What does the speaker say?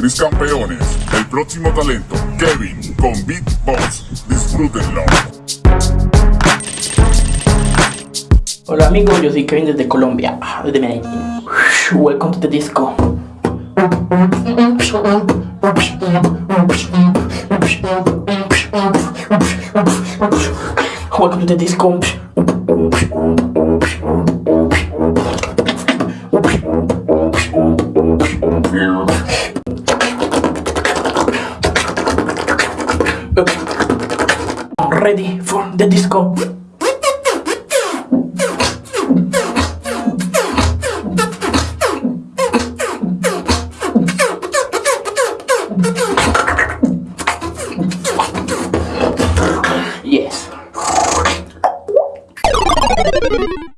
Mis campeones, el próximo talento, Kevin, con Beatbox. Disfrútenlo. Hola amigos, yo soy Kevin desde Colombia, ah, desde Medellín. Welcome to the disco. Welcome to the disco. Ready for the disco. Yes.